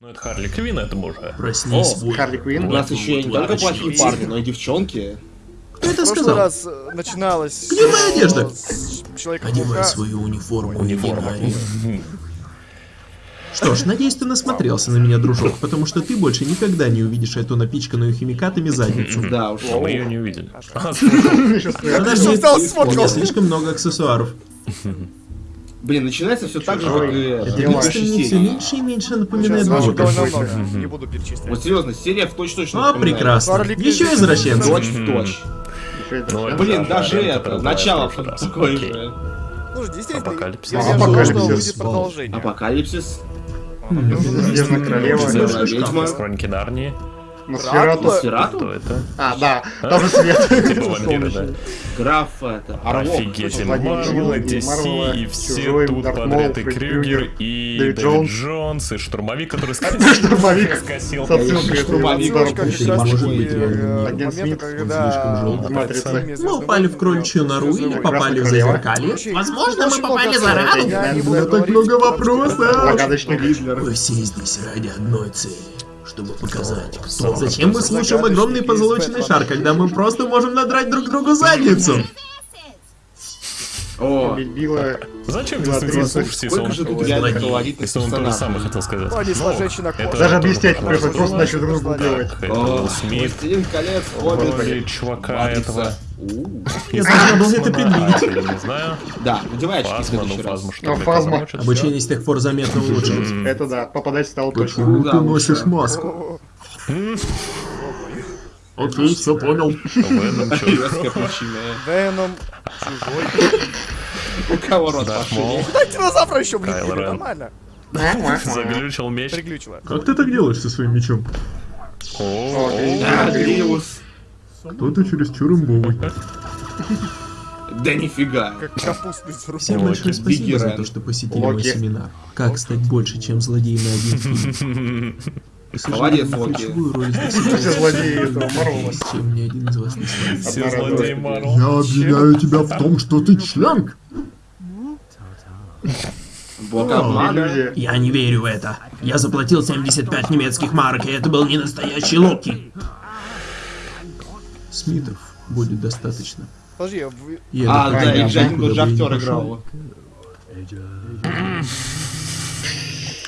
Ну это Харли Квин, это уже. Проснись, О. Харли Квинн. У нас еще не только плохие парни, но и девчонки. Кто это В прошлый сказал? раз э, начиналось... Где моя э, одежда? с Человека Одевай свою униформу. Егинари. Что ж, надеюсь, ты насмотрелся на меня, дружок, потому что ты больше никогда не увидишь эту напичканную химикатами задницу. Да уж. Мы ее не увидели. А, Подожди, слишком много аксессуаров. Блин, начинается все так же, как и Это все меньше и меньше напоминает. Не буду перечислять. Вот серьезно, серия в точь-точь А, прекрасно. Еще извращенцы. Точь в точь. Ну, Блин, да, даже да, это, начало такое же. Ну, действительно, Апокалипсис. Апокалипсис. продолжение. Апокалипсис, Снежная королева. Снежная ведьма, Хроники Нарнии. Носферату. Кто это? А, да, там же свет. Типа вампиры, да. граф, это, Орлов. Офигеть, Марвел, DC, и все тут подряд, и Крюгер, и Дэвид Джонс. И Штурмовик, который Штурмовик. скосил. С отсылкой к Штурмовик. раз может быть, э, Агент Смит, когда слишком желтый. Мы упали в кроличью нору или попали в зазеркалье? Возможно, мы попали за раду. Я не У буду меня так много вопросов. Мы все здесь ради одной цели, чтобы показать, кто. Зачем мы слушаем огромный позолоченный шар, когда мы просто можем надрать друг другу задницу? О, Убила. Зачем действительно слушать, если он если он то же самое хотел сказать. Они с Ну, вожжечи на это коже. Даже объяснять пришлось, просто начали друг другу это О, Смит. Колец, Хоббит, чувака этого. Я должна был это предвидеть. Не знаю. Да, надевай очки в Фазма, следующий раз. фазма что Фазма. Обучение с тех пор заметно улучшилось. Это да, попадать стало точно. Почему ты носишь маску? Окей, все понял. Веном. Веном, чужой. У кого рот. Да, динозавра еще, блин, нормально. Заглючил меч. Как ты так делаешь со своим мечом? О, Гриус. Кто-то чересчур имбовый. Да нифига. Как капустный заруб. Всем большое спасибо за то, что посетили мой семинар. Как стать больше, чем злодей на один Молодец, Локи. Все злодеи этого Марвела. чем ни один из вас не славит. Все злодеи. Я обвиняю тебя в том, что ты член. Бог обмана. Я не верю в это. Я заплатил 75 немецких марок, и это был не настоящий Локи. Смитов будет достаточно. Подожди, Я А, да, один никуда тот же бы не актер играл.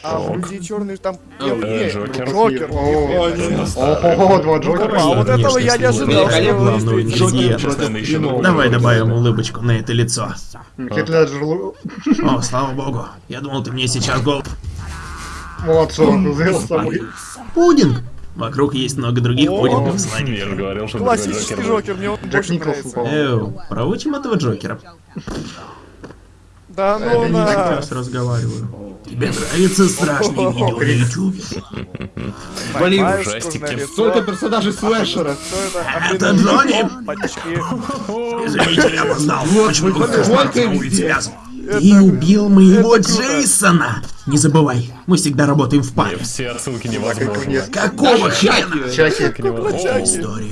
а в Люди Черные там... Джокер. Джокер. О, Ого, два Джокера. А вот этого я не ожидал, что вы еще Давай добавим улыбочку на это лицо. О, слава богу. Я думал, ты мне сейчас гол... молодцом сделал самый. Пудинг! Вокруг есть много других пудингов сладких. Я же говорил, что Классический Джокер, мне он больше нравится. Эу, проучим этого Джокера. Да ну не Я на... раз разговариваю. Тебе нравится страшные видео на ютубе? Блин, ужастики. Столько персонажей слэшера. Что это? Джонни! Извините, я опоздал. Вот плохо вот везде. связан. Ты убил моего. Джейсона! Не забывай, мы всегда работаем в паре. Все отсылки невозможны. нет. Какого хрена? Чаки.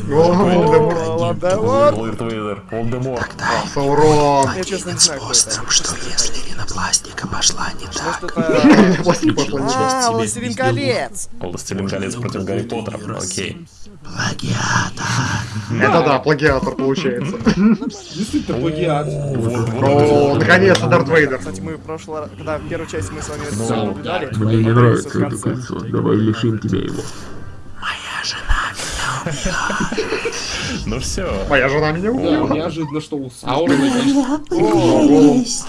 Волдеморт. Лэрд Вейдер, Волдеморт. Саурон. Это. Способ, что если ринопластика пошла не так. А, Властелин колец. Властелин колец против Гарри Поттера. Окей. Плагиатор. Это да, плагиатор получается. Действительно, плагиат. О, наконец-то Дарт Вейдер. Кстати, мы в прошлый раз, когда первую часть мы с вами Ну. Мне не нравится это кольцо. Давай лишим тебя его. Моя жена. Ну все. Моя жена меня убила. неожиданно, что у Саурона есть.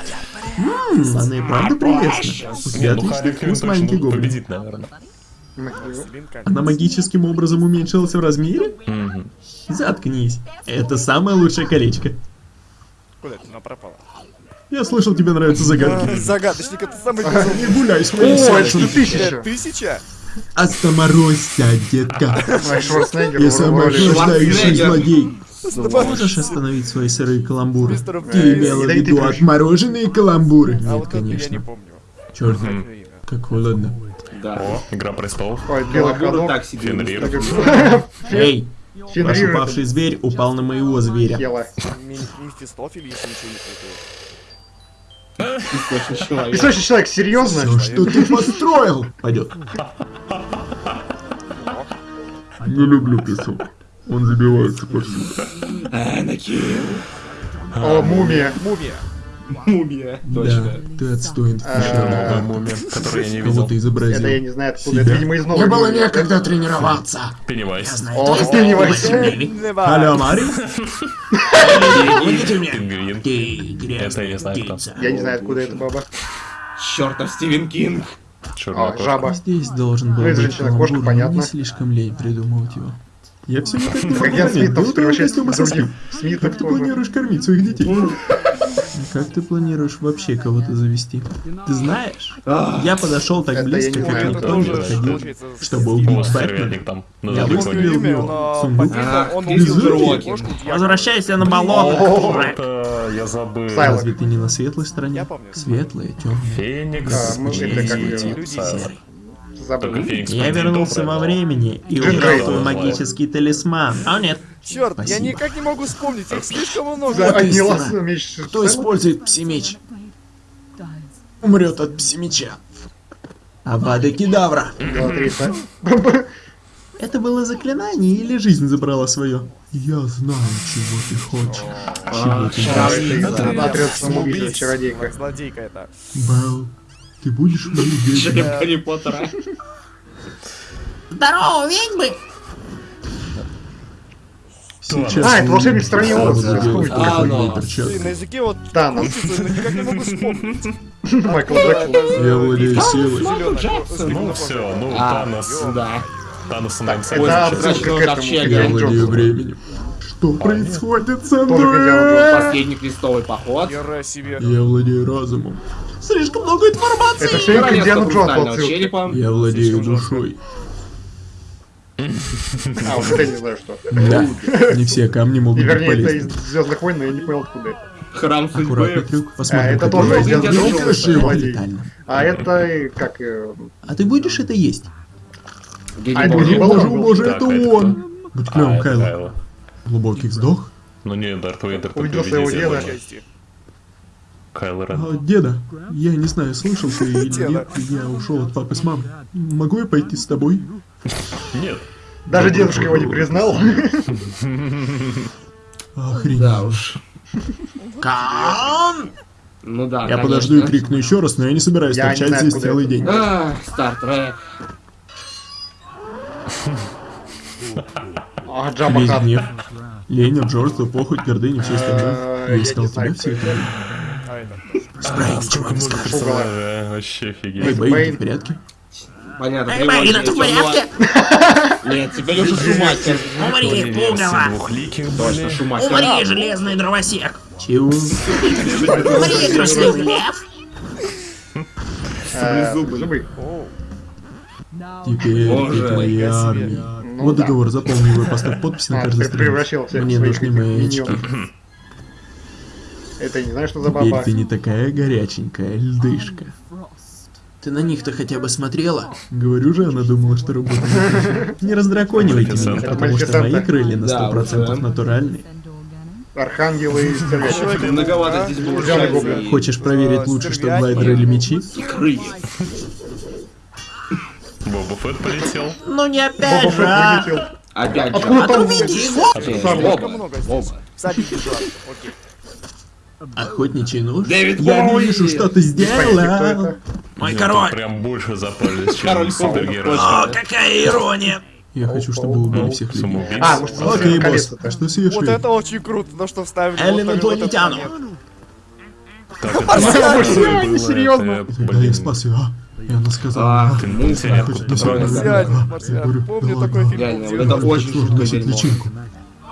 Ммм, она и правда прелестна. У тебя отличный вкус, маленький гоблин. победит, наверное. Она магическим образом уменьшилась в размере? Заткнись. Это самое лучшее колечко. Куда ты она пропала? Я слышал, тебе нравятся загадки. Загадочник, это самый Не гуляй с О, моим это сердцем. тысяча. Тысяча? Остановройся, детка. Я самый охлаждающий злодей. Можешь остановить свои сырые каламбуры? Ты имела в виду отмороженные каламбуры? А Нет, конечно. Черт, Мгм. Имя. как холодно. Да. О, Игра престолов. Ой, белый ходок. так себе. Эй, ваш упавший зверь упал на моего зверя. Мефистофель, если ничего не путаю. Песочный человек. Песочный человек, серьезно? Все, что ты построил? Пойдет. Не люблю песок. Он забивается повсюду. Анакин. О, мумия. Мумия. Мумия. Да, Точно. ты отстоин. Новая Э, мумия, которую я не видел. ты изобразил? Это я не знаю откуда. Это, видимо, из новой Мне было некогда тренироваться. Пеннивайз. О, Пеннивайз. Алло, Мари? Помогите мне. Пингвин. Ты Это я знаю кто. Я не знаю, откуда эта баба. Чертов Стивен Кинг. Черная кошка. жаба. Здесь должен был быть каламбур, но понятно. мне слишком лень придумывать его. Я все никак не могу Как я понять, Смитов был превращается костюмы в соски. других Смитов Как ты планируешь кормить своих детей? Как ты планируешь вообще кого-то завести? Ты знаешь, я подошел так близко, не как никто не подходил, чтобы убить Бэтмена. Я выстрелил в него. Сундук. Возвращайся на болото. Я забыл. Разве ты не на светлой стороне? Помню. Светлая, темная. Феникс. Забыл. Я вернулся во времени и Грей. твой магический талисман. А нет, Черт, я никак не могу вспомнить, их слишком много. а кто использует псимеч, умрет от псимеча. Авада кедавра. Это было заклинание или жизнь забрала свое? Я знаю, чего ты хочешь. Чего ты щас. хочешь. Это отряд самоубийца, Самоубийц, чародейка. Злодейка это. Белл, ты будешь ведьмой? Череп Гарри Поттера. Здорово, ведьмы! Сейчас А, это волшебник в стране Оз, А, ну. на языке вот Танос. крутится, но никак не могу вспомнить. Майкл Джексон. Я владею силой. Ну все, ну А, Танос. да. Танос нам Это Ой, отсылка к этому. Я владею временем. Что происходит со мной? Последний крестовый поход. Я владею разумом. Слишком много информации. Это все к Королевство Индиану Джонсу хрустального отсылка. черепа. Я владею душой. А, вот это не знаю что. Да, не все камни могут быть вернее, это из полезны. Звездных войн, но я не понял откуда. это. Храм Аккуратный судьбы. трюк, посмотрим, А, это как тоже. Джонс, детально. А это как... А ты будешь это есть? Гений А, это не Боже, это а он! Будь А, клевым, это Кайло. Глубокий вздох. Ну не, Дарт Вейдер Увидел своего деда. Кайло Рен. А, деда, я не знаю, слышал ты или Деда. нет, я ушел от папы с мамой. Могу я пойти с тобой? Нет. Даже дедушка его не признал. Охренеть. Да уж. Кан! Ну да, Я конечно. подожду и крикну еще раз, но я не собираюсь Я не торчать знаю, здесь целый это. день. А, Стартрек. А, Джабба Весь гнев, лень, обжорство, похоть, гордыня, все остальное. Э, Я я искал тебя все это. Это. Спрей, ничего не скажешь. Персонажи, а, вообще офигеть. Бэйн, в порядке? Понятно. Эй, Бэйн, ты в порядке? Нет, теперь уже Шумахер. Умри, пугало! Точно. Шумахер. Умри, железный дровосек! Чего? Умри, трусливый лев! Э, Саблезубый. Зубы. Оу. Теперь Боже, ты себе. армия. Ну Вот да. договор, заполни его поставь подпись на каждой странице. Мне нужны мои очки. Это не знаю, что за Теперь баба. ты не такая горяченькая льдышка. Ты на них-то хотя бы смотрела? Говорю же, она думала, что работает. Не раздраконивайте меня, потому что мои крылья на Да, 100% уже. натуральные. Архангелы и. Многовато здесь было Хочешь проверить лучше, что глайдеры или мечи? и крылья. Боба Фетт полетел. Ну не Боба опять же! а! Опять же. Откуда там? Отрубите его! Опять Сам же. Слишком Оба. много здесь. Оба. Всадники два. Окей. Охотничий нож? Дэвид Я Боуи! вижу, что ты сделал! Мой король! Прям больше запались, Король чем супергерой. О, какая ирония! Я хочу, чтобы убили всех людей. А, может, Окей, босс, что съешь Вот это очень круто, то что вставили. Эллен инопланетяну. Марсиане, серьезно. Тогда я блин, спас ее, а? И она сказала... А, Ты Марсиане. я говорю, Помню да такой фильм. Реально, это очень дерьмо. личинку.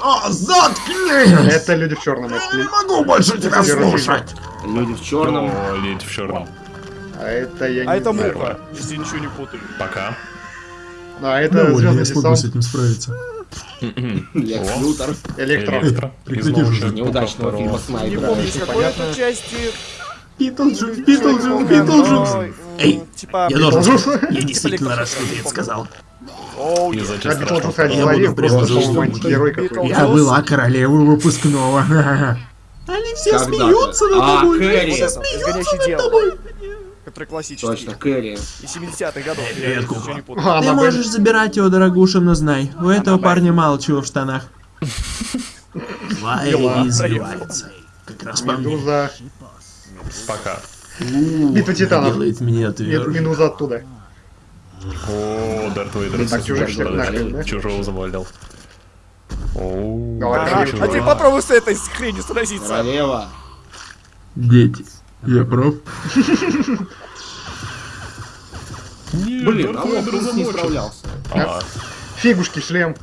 О, заткнись! Это люди в черном. это Не могу больше тебя слушать! Люди в черном. О, ледь в черном. А это я не А это знаю. муха, если ничего не путаю. Пока. А это Довольно, звездный я смогу с десант. этим справиться. Лекс. Лютер. Электро. Электро. Неудачного фильма Не Снайпера. помню, какой это части. Битлджус, Битлджус, Битлджус! Ой, Эй, Типа... Я должен я действительно рад, что ты это сказал. Оу, И е- зачем А страшно? Я просто по-моему, жестокий. антигерой какой-то. Я была королевой выпускного. Они все смеются над А, тобой. Кэрри. Они все смеются над тобой. Который классический. Точно, Кэрри. И 70-х годов. Я Ты можешь забирать его, дорогуша, но знай, у этого парня мало чего в штанах. Дела. избивается. Как раз по мне. Пока. Битва титанов. Делает меня. Медуза оттуда. О, Дарт Вейдер. Так, чужих? Чужого завалил. А ты попробуй с этой хренью сразиться. Королева. Дети. Я прав? Блин, Дарт а Вейдер Лопус не замочил. справлялся. А, Фигушки, шлем.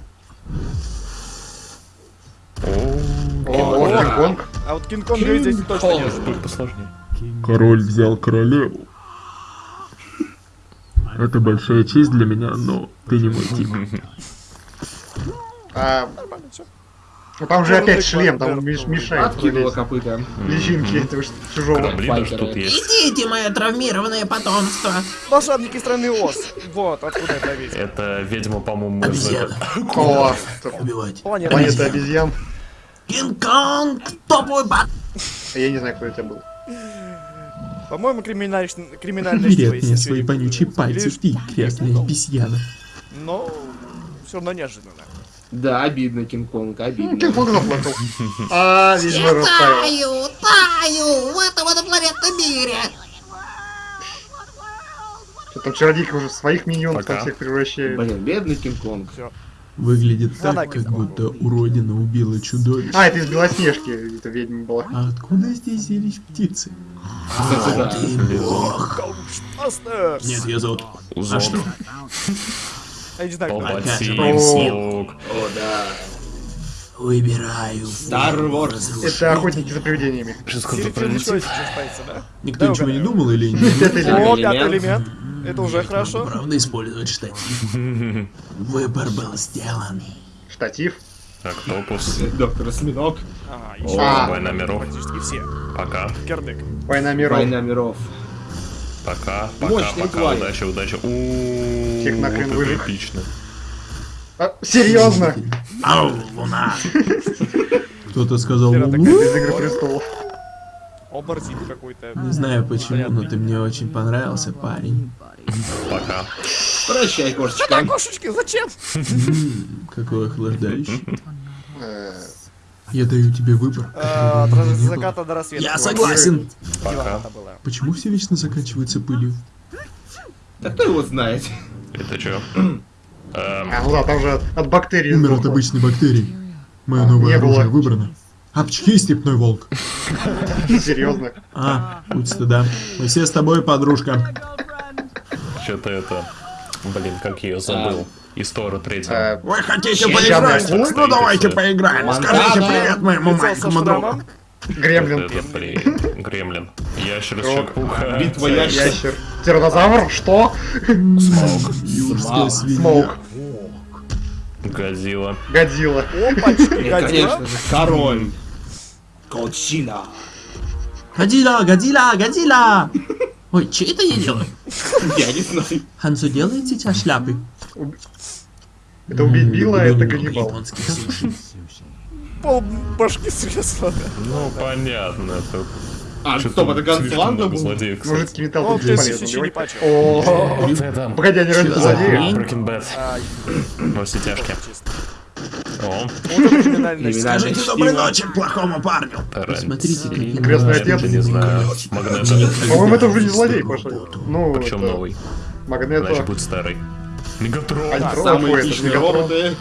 О, Кинг-Конг. А вот Кинг-Конга здесь точно нет. Король взял королеву. Это большая честь для меня, но ты не мой тип. А, ну там же опять шлем, там мешает. Откинула копыта. Личинки этого чужого. Даже Файтеры. тут есть. Идите, мое травмированное потомство. Волшебники страны Оз. Вот, откуда это ведь. Это ведьма, по-моему, из Убивать. Планета. планета обезьян. Кинг-Конг, топовый бат. А Я не знаю, кто это был. По-моему, от если меня ничего свои вонючие пальцы, ты грязная обезьяна. Но все равно неожиданно. Да, обидно, Кинг-Конг, обидно. Кинг-Конг заплакал. А, видимо, растаял. Таю, таю в этом инопланетном мире. Что там чародейка уже своих миньонов всех превращает. Блин, бедный Кинг-Конг. Выглядит Она так, как будто уродина убила чудовище. А, это из Белоснежки, это ведьма была. А откуда здесь взялись птицы? Астер! Нет, я зод. А что? Я не знаю, кто это. Палпатин, О. Смоук. О, да. Выбираю. Star Wars. Это охотники за привидениями. Сейчас кто-то Середина пролетит. Никто Да, ничего не думал или элемент. О, пятый элемент. Это уже хорошо. Правда использовать штатив. Выбор был сделан. Штатив. Октопус. Доктор Осьминог. О, еще А. Война миров. практически все. Пока. Кердык. Война миров. Война миров. Пока, пока, пока, удачи. Ууу, Всех нахрен выжег. эпично. А, серьезно? Ау, луна. Кто-то сказал? Из Игры престолов. Оборзин какой-то. Не знаю почему, но ты мне очень понравился, парень. Пока. Прощай, кошечка. кошечки, зачем? Какой охлаждающий. Э, Я даю тебе выбор. Бы От заката до рассвета. Я согласен. Пока. Почему все вечно заканчивается пылью? Да кто его знает? Это чё? Эм, А, ну да, там же от, от бактерий Умер от обычной бактерии. Мое А, новое не было. оружие выбрано. Апчхи, степной волк. Серьезно. А, путь стыда. Мы все с тобой, подружка. Что-то это... Блин, как я ее забыл. История третья. Э, Вы хотите поиграть? Ну давайте поиграем. Скажите привет моему маленькому другу. Гремлин. Гремлин. Ящерочек, пуха. Битва ящер. Ящер. Тиранозавр? Что? Юрская свинья. Смоук. Годзилла. Годзилла. Опачки, Годзилла. конечно же, король. Колчина. Годзилла, Годзилла, Годзилла! Ой, че это я делаю? Я не знаю. Хансу делает сейчас шляпы? Это убить Билла, это суши. Пол башки срезала. Ну, понятно. Это... А, стоп, это Гансланда был? Мужицкий металл Он тут бесполезно не. Погоди, они за злодеи? Breaking Bad. А, Во все тяжкие. Скажите доброй ночи плохому парню. Посмотрите, как Крестный отец. не знаю. По-моему, это уже не злодей пошел. Ну, Причем новый. Магнето. Значит, будет старый. Мегатрон. А, Самые Мегатрон. роботы.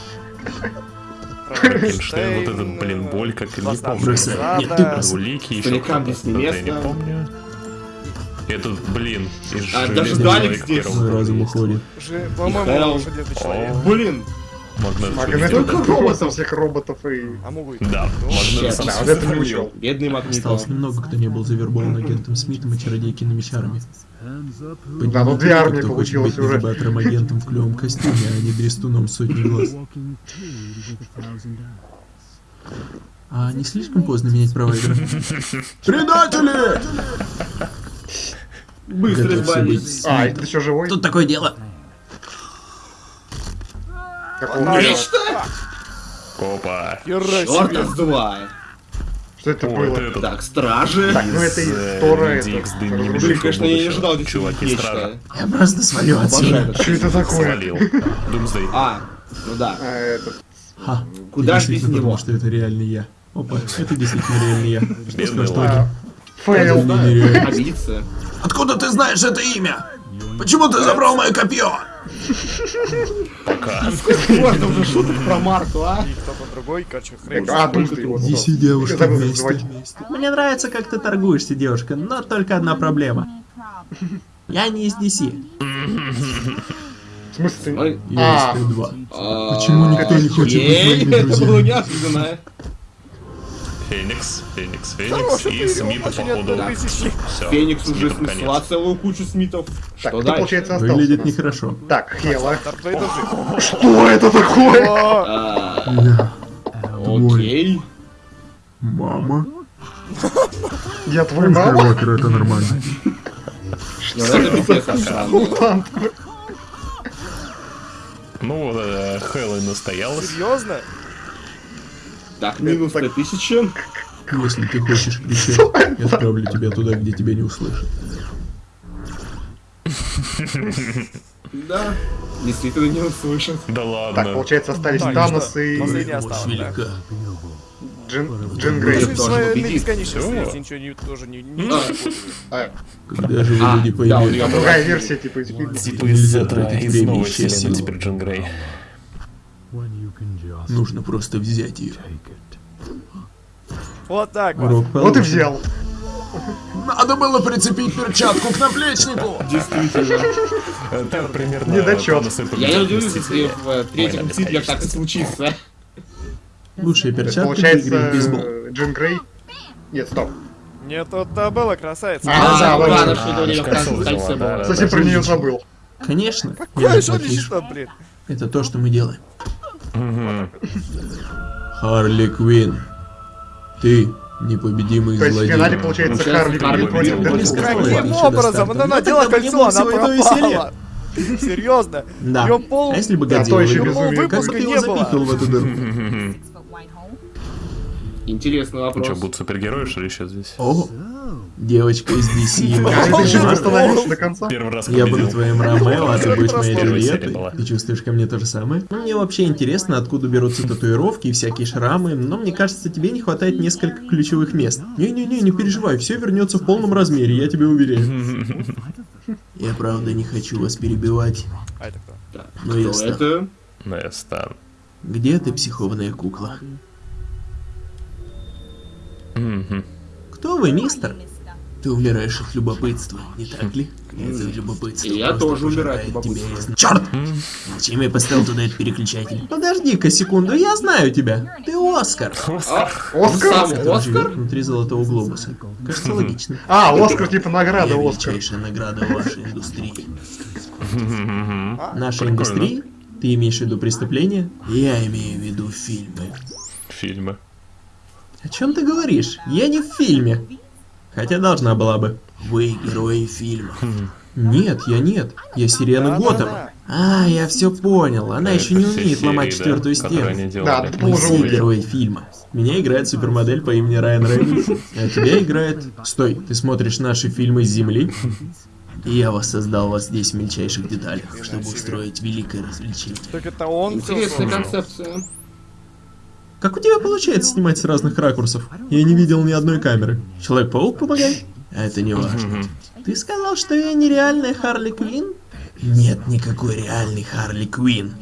Франкенштейн. Вот этот, блин, боль, как не помню. Нет. Двуликий еще кто-то. я не помню. Этот, блин, из А, даже человека здесь. разум уходит. По-моему, он Блин. Магнет. Магнето Шелестин. Только роботов. всех роботов и... А могу и Да, Щет. Магнет. Да, вот это не учел. Бедный Магнито. Осталось немного, кто не был завербован агентом Смитом и чародейкиными чарами. Да, ну две армии кто хочет получилось быть уже. навигатором агентом в клевом костюме, а не дрестуном с сотней глаз. А не слишком поздно менять провайдера? Предатели! Быстро быть А, это еще живой? Тут такое дело. Хера? Нечто. Опа. Чёрта себе. сдувай. Что это О, было? это Так, стражи. Так, ну это из, э, Тора, Блин, конечно, я не ожидал Чуваки стражи. Я просто Обожаю отсюда. это. Что это такое? Свалил. Думсдей. А, ну да. А, этот... Ха. Куда я ж без него? думал, что это реальный я. Опа, это действительно реальный я. Что скажешь, а, Фейл. Откуда ты знаешь это имя? Почему ты забрал мое копье? Пока. Можно уже шуток про Марту, а? И кто-то другой, короче, хрен. А, Думсдей, вот. Неси девушку Забыл вместе. Мне нравится, как ты торгуешься, девушка, но только одна проблема. Я не из DC, В смысле, ты... Ой. я А. из Т2. А, Почему никто не хочет быть моими Это было друзьями? неожиданно. Феникс, Феникс, Хороший Феникс. И Смита, походу. Все. Феникс уже снесла целую кучу смитов. Так, Что кто, дальше? получается, остался? Выглядит нехорошо. Так, Хела. Что это такое? А. Окей. Мама. Я твой мама? это нормально. Ну, это странно. Мутант. Ну, э, Хэллоуин настоялась. Серьезно? Так, минус 100 тысяч. Если ты хочешь кричать, я отправлю тебя туда, где тебя не услышат. Да. Действительно не услышат. Да Так, ладно. получается, остались Так, Танос и Последний остался, да? Джин, Джин Грей. Бесконечности, Всё. если ничего не, тоже не... не А. А, Когда же вы А, люди была. другая версия, типа, из. Типа из из время новой вселенной теперь Джин Грей. Нужно просто взять ее. Вот так вот. Вот и взял. Надо было прицепить перчатку к наплечнику. Действительно. Это примерно... Недочет. Я не удивлюсь, если в э, Война мстителях так и случится. Лучшая перчатка получается, бейсбол. э, Джин Грей... Нет, стоп. Нет, красавица. А, да, А, время в А, да, Совсем про нее забыл. Конечно. Какое заплатишь. лишь блин? Это то, что мы делаем. Харли Квин. Ты непобедимый То есть в злодей. финале, получается, Харли против Дэдпула. Каким образом? Она надела кольцо, она пропала. Серьезно? Да. Пол... А если бы Да, бы будет. ты его Не было. в эту дыру? Интересный Ну что, вопрос. будут супергерои, что ли, еще здесь? О, девочка из DC. А, до конца? Первый раз Я буду твоим Ромео, а ты будешь моей Джульеттой. Ты чувствуешь ко мне то же самое? Ну, мне вообще интересно, откуда берутся татуировки и всякие шрамы, но мне кажется, тебе не хватает нескольких ключевых мест. Не-не-не, не переживай, все вернется в полном размере, я тебе уверяю. Я правда не хочу вас перебивать, А это кто? Так, но я стану. Ну, я стану. Где ты, психованная кукла? Кто вы, мистер? Ты умираешь от любопытства, не так ли? Это любопытство. И я тоже умираю от тебя любопытства. из- Черт! Зачем я поставил туда этот переключатель? Подожди-ка секунду, я знаю тебя. Ты Оскар. А, Оскар? Который живет Оскар? внутри золотого глобуса. Кажется, логично. А, Оскар типа награда Оскар. величайшая награда вашей индустрии. Нашей индустрии? Ты имеешь в виду преступление? Я имею в виду фильмы. Фильмы. О чем ты говоришь? Я не в фильме. Хотя должна была бы. Вы герои фильма. Нет, я нет. Я Сирена. Готэма. А, я все понял. Она еще не умеет ломать серии, четвертую да, которые стену. Да, Мы все герои фильма. Меня играет супермодель по имени Райан Рейнольдс. А тебя играет... Стой, ты смотришь наши фильмы с Земли? И я воссоздал вас здесь в мельчайших деталях, чтобы устроить великое развлечение. Так это он Интересная концепция. Как у тебя получается снимать с разных ракурсов? Я не видел ни одной камеры. Человек-паук помогай? Это не важно. Ты сказал, что я нереальная Харли Квин? Нет никакой реальной Харли Квин.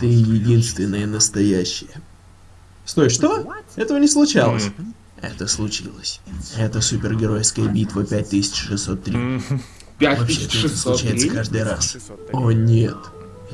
Ты единственная настоящая. Стой, что? Этого не случалось. Это случилось. Это супергеройская битва 5603. Мгм. Вообще-то это случается 5603? каждый раз. 600, О нет.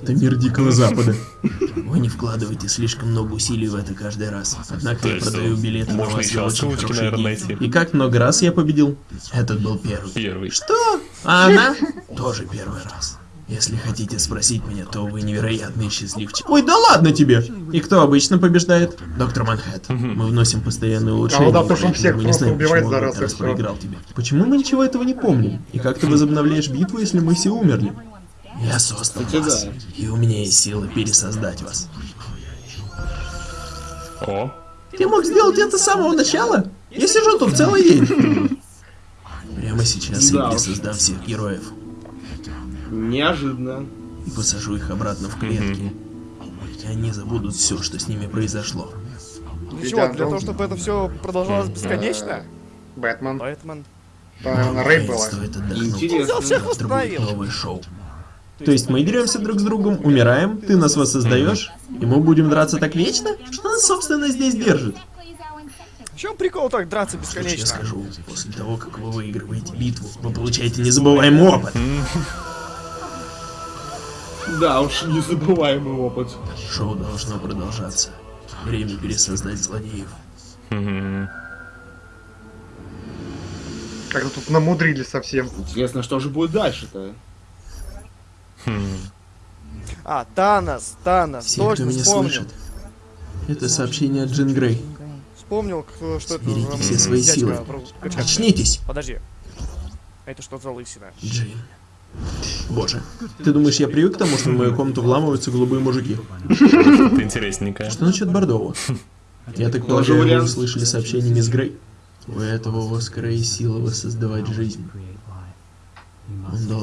Это мир Дикого Запада. Вы не вкладываете слишком много усилий в это каждый раз. Однако я продаю билеты на вас за очень хорошие деньги. И как много раз я победил? Этот был первый. Первый. Что? А она? Тоже первый раз. Если хотите спросить меня, то вы невероятный счастливчик. Ой, да ладно тебе! И кто обычно побеждает? Доктор Манхэттен. Мы вносим постоянные улучшения. А, да, потому что он всех мы не знаем, убивает почему за раз, раз проиграл тебе. Почему мы ничего этого не помним? И как ты возобновляешь битву, если мы все умерли? Я создал Кстати, вас, да. и у меня есть сила пересоздать вас. О, Ты мог сделать это с самого начала? Я сижу тут целый день. Прямо сейчас я Да уж. пересоздам всех героев Неожиданно. и посажу их обратно в клетки. И они забудут все, что с ними произошло. Для чего? Для того, чтобы это все продолжалось бесконечно? Бэтмен. Бэтмен. Наверное, Рэй отдохнуть. Интересно. всех Завтра будет восстановил. новое шоу. То есть мы деремся друг с другом, умираем, ты нас воссоздаешь, и мы будем драться так вечно? Что нас, собственно, здесь держит? В чем прикол так драться Что ж я бесконечно? скажу, после того, как вы выигрываете битву, вы получаете незабываемый опыт. Да уж, незабываемый опыт. Шоу должно продолжаться. Время пересоздать злодеев. Как-то тут намудрили совсем. Интересно, что же будет дальше-то? А, Танос, Танос, Все, кто точно меня вспомнил. слышит. Это сообщение от Джин Грей. Вспомнил, кто- что это Соберите за все свои дядька силы. про-. Очнитесь, Подожди. Это что за лысина? Джин. Боже, ты думаешь, я привык к тому, что в мою комнату вламываются голубые мужики? Это интересненько. Что насчет Бордового? Я так полагаю, вы услышали сообщение мисс Грей? У этого Оскара есть сила воссоздавать жизнь.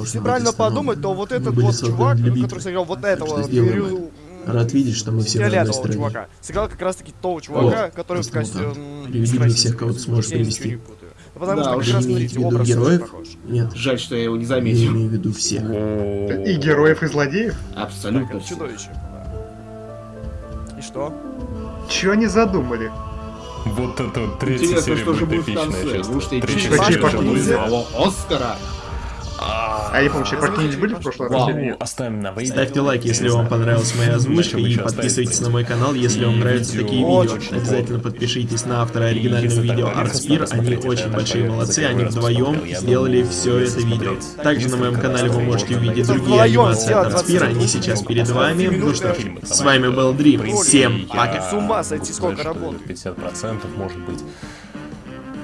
Если правильно подумать, то вот этот вот чувак, который сыграл вот этого Рад видеть, что мы все на одной стороне. чувака. Сыграл как раз таки того чувака, О, который в мутант. Приведи мне всех, кого ты сможешь Я привести. Потому Да, что как раз, смотрите, в виду образ героев? Нет, Жаль, что я его не я заметил. имею в виду всех. О, И героев, и злодеев? Так, Абсолютно все. чудовище. И что? Чего они задумали? Вот это вот третья серия будет в эпичная, честно. Третья серия вау. Оскара? А я помню, чайпаки были в прошлый раз? Вау. или Ну, нет? оставим на выйдет. Ставьте лайк, если вам понравилась моя озвучка, и подписывайтесь на мой канал, если вам нравятся такие видео. Обязательно подпишитесь на автора оригинального видео Artsphere, они очень большие молодцы, они вдвоем сделали все это видео. Также на моем канале вы можете увидеть другие анимации от 20 Artsphere, они сейчас перед ну, вами, 20 потому что фильмы, с вами был Дрим, В всем пока. С ума сойти, сколько работает. 50% может быть.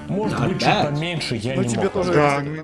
Может быть, чуть поменьше, я Ну не тебе мог тоже... Да, ну